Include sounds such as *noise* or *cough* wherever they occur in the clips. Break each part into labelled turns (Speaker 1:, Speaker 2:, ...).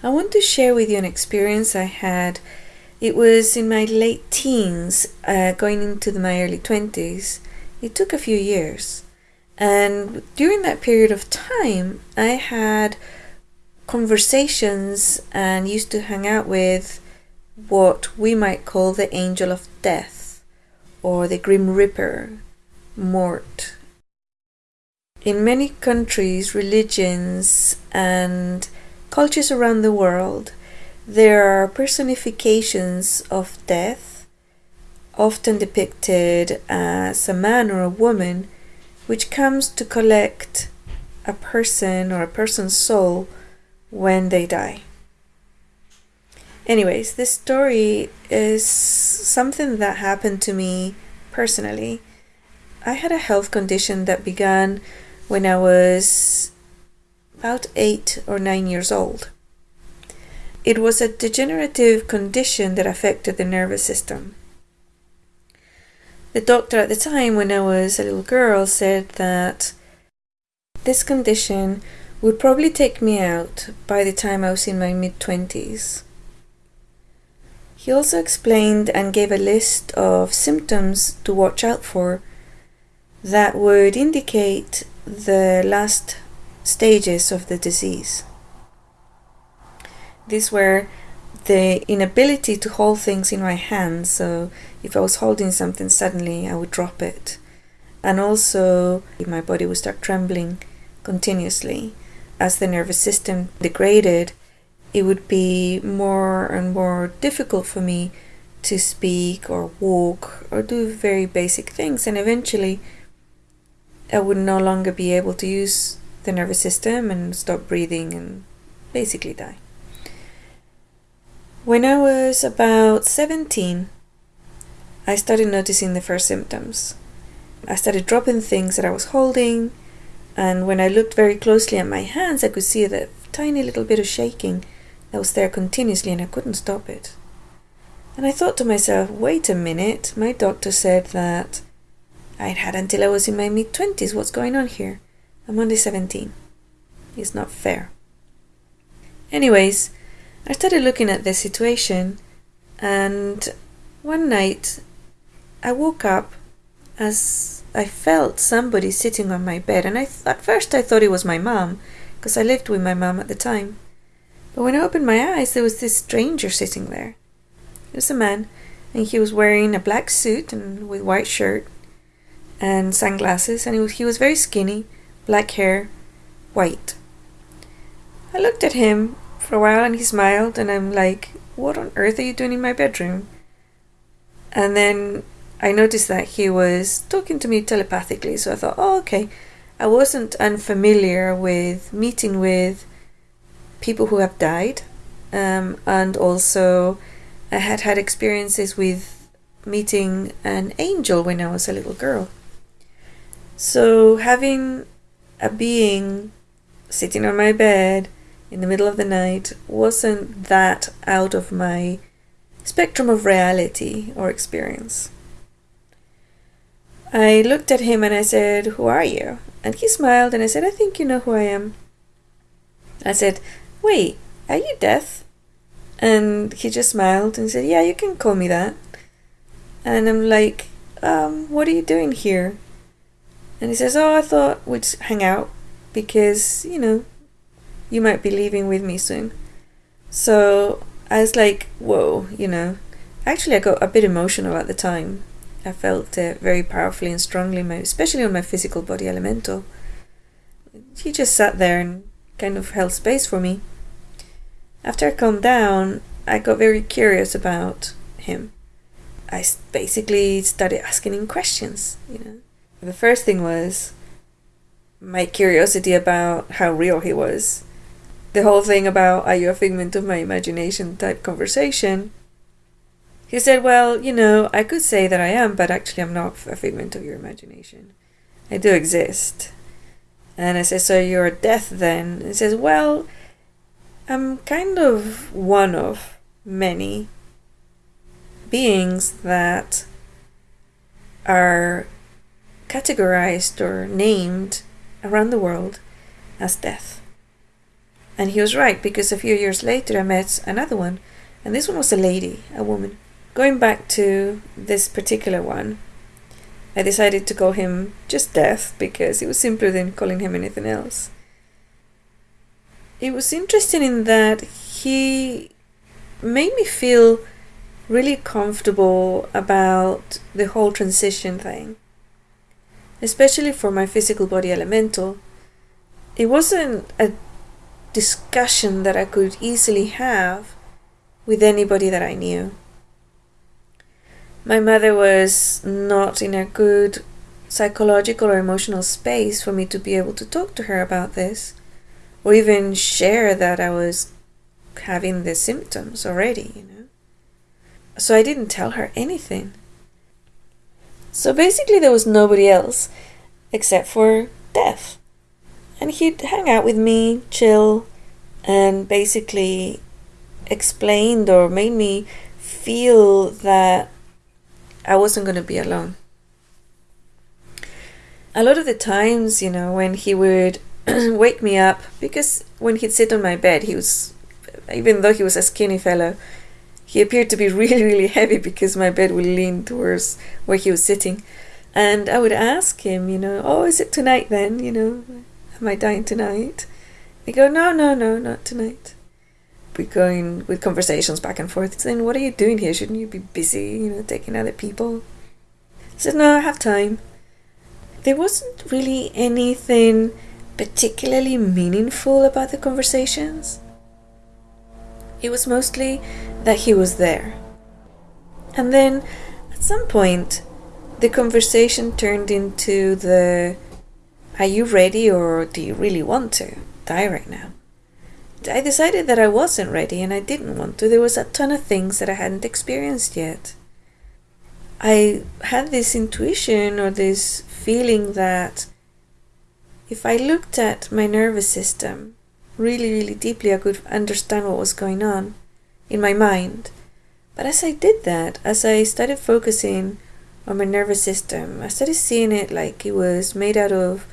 Speaker 1: I want to share with you an experience I had. It was in my late teens, uh, going into the, my early 20s. It took a few years. And during that period of time, I had conversations and used to hang out with what we might call the angel of death or the grim reaper, Mort. In many countries, religions, and cultures around the world, there are personifications of death, often depicted as a man or a woman, which comes to collect a person or a person's soul when they die. Anyways, this story is something that happened to me personally. I had a health condition that began when I was about eight or nine years old. It was a degenerative condition that affected the nervous system. The doctor at the time, when I was a little girl, said that this condition would probably take me out by the time I was in my mid 20s. He also explained and gave a list of symptoms to watch out for that would indicate the last stages of the disease. These were the inability to hold things in my hands, so if I was holding something suddenly, I would drop it. And also, my body would start trembling continuously. As the nervous system degraded, it would be more and more difficult for me to speak or walk or do very basic things, and eventually I would no longer be able to use the nervous system and stop breathing and basically die. When I was about 17, I started noticing the first symptoms. I started dropping things that I was holding, and when I looked very closely at my hands, I could see the tiny little bit of shaking that was there continuously and I couldn't stop it. And I thought to myself, wait a minute, my doctor said that I'd had until I was in my mid 20s. What's going on here? I'm only 17. It's not fair. Anyways, I started looking at the situation, and one night I woke up as I felt somebody sitting on my bed, and I at first I thought it was my mom because I lived with my mom at the time. But when I opened my eyes, there was this stranger sitting there. It was a man, and he was wearing a black suit and with white shirt and sunglasses, and he was, he was very skinny, black hair, white. I looked at him for a while and he smiled, and I'm like, What on earth are you doing in my bedroom? And then I noticed that he was talking to me telepathically, so I thought, Oh, okay. I wasn't unfamiliar with meeting with people who have died, um, and also I had had experiences with meeting an angel when I was a little girl. So having a being sitting on my bed in the middle of the night wasn't that out of my spectrum of reality or experience. I looked at him and I said, Who are you? And he smiled and I said, I think you know who I am. I said, Wait, are you deaf? And he just smiled and said, Yeah, you can call me that. And I'm like, um, What are you doing here? And he says, Oh, I thought we'd hang out because, you know, you might be leaving with me soon. So I was like, Whoa, you know. Actually, I got a bit emotional at the time. I felt uh, very powerfully and strongly, especially on my physical body elemental. He just sat there and kind of held space for me. After I calmed down, I got very curious about him. I basically started asking him questions, you know. The first thing was my curiosity about how real he was. The whole thing about are you a figment of my imagination type conversation. He said, Well, you know, I could say that I am, but actually I'm not a figment of your imagination. I do exist. And I said, So you're death then? He says, Well, I'm kind of one of many beings that are categorized or named around the world as death. And he was right because a few years later I met another one, and this one was a lady, a woman. Going back to this particular one, I decided to call him just Death because it was simpler than calling him anything else. It was interesting in that he made me feel really comfortable about the whole transition thing, especially for my physical body elemental. It wasn't a discussion that I could easily have with anybody that I knew. My mother was not in a good psychological or emotional space for me to be able to talk to her about this or even share that I was having the symptoms already, you know. So I didn't tell her anything. So basically, there was nobody else except for Death. And he'd hang out with me, chill, and basically explained or made me feel that I wasn't going to be alone. A lot of the times, you know, when he would *clears throat* wake me up, because when he'd sit on my bed, he was, even though he was a skinny fellow, he appeared to be *laughs* really, really heavy because my bed would lean towards where he was sitting. And I would ask him, you know, oh, is it tonight then? You know, am I dying tonight? He go, no, no, no, not tonight. We going with conversations back and forth. Saying, what are you doing here? Shouldn't you be busy, you know, taking other people? I said, no, I have time. There wasn't really anything particularly meaningful about the conversations. It was mostly that he was there. And then at some point, the conversation turned into the Are you ready or do you really want to die right now? I decided that I wasn't ready and I didn't want to. There was a ton of things that I hadn't experienced yet. I had this intuition or this feeling that if I looked at my nervous system really, really deeply, I could understand what was going on in my mind. But as I did that, as I started focusing on my nervous system, I started seeing it like it was made out of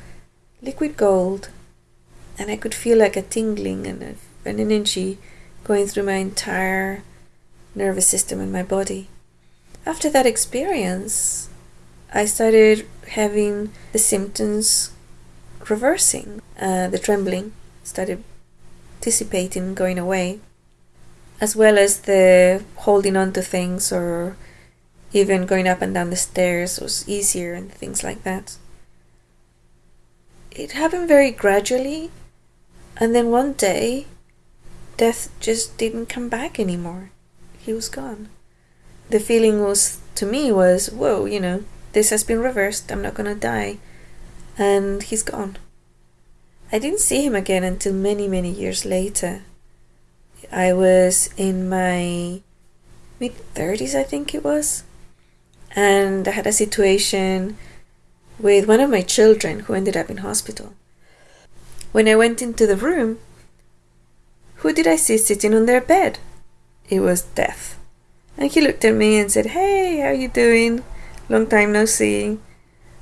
Speaker 1: liquid gold, and I could feel like a tingling and a, an energy going through my entire nervous system and my body. After that experience, I started having the symptoms reversing. Uh, the trembling started dissipating, going away, as well as the holding on to things or even going up and down the stairs was easier and things like that. It happened very gradually, and then one day, death just didn't come back anymore. He was gone. The feeling was, to me, was, whoa, you know, this has been reversed, I'm not gonna die and he's gone. I didn't see him again until many, many years later. I was in my mid 30s, I think it was, and I had a situation with one of my children who ended up in hospital. When I went into the room, who did I see sitting on their bed? It was Death. And he looked at me and said, Hey, how you doing? Long time no see.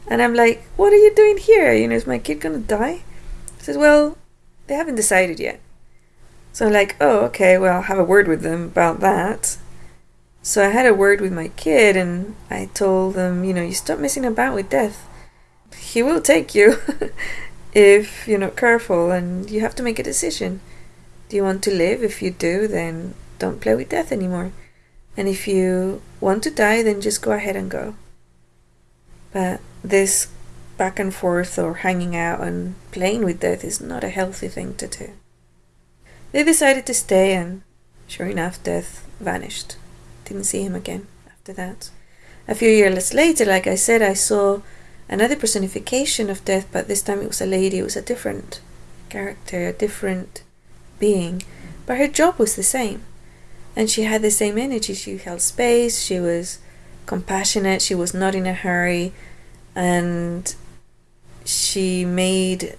Speaker 1: And I'm like, what are you doing here? You know, is my kid gonna die? Says, well, they haven't decided yet. So I'm like, oh, okay, well, I'll have a word with them about that. So I had a word with my kid and I told them, you know, you stop messing about with death. He will take you *laughs* if you're not careful and you have to make a decision. Do you want to live? If you do, then don't play with death anymore. And if you want to die, then just go ahead and go. But this back and forth or hanging out and playing with death is not a healthy thing to do. They decided to stay, and sure enough, death vanished. Didn't see him again after that. A few years later, like I said, I saw another personification of death, but this time it was a lady, it was a different character, a different being, but her job was the same. And she had the same energy. She held space, she was compassionate, she was not in a hurry, and she made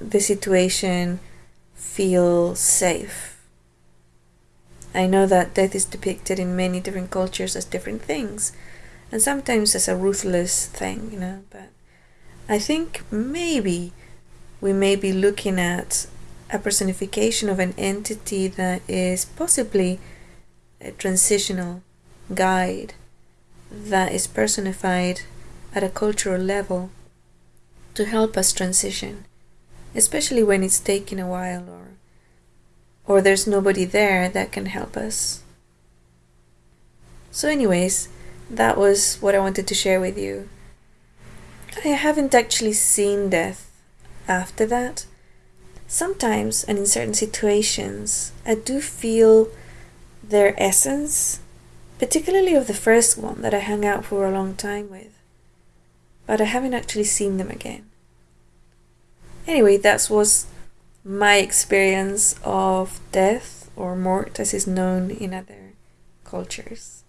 Speaker 1: the situation feel safe. I know that death is depicted in many different cultures as different things, and sometimes as a ruthless thing, you know, but I think maybe we may be looking at a personification of an entity that is possibly a transitional guide that is personified at a cultural level to help us transition, especially when it's taking a while or or there's nobody there that can help us. So anyways, that was what I wanted to share with you. I haven't actually seen death after that. Sometimes and in certain situations, I do feel their essence, particularly of the first one that I hung out for a long time with. But I haven't actually seen them again. Anyway, that was my experience of death or mort as is known in other cultures.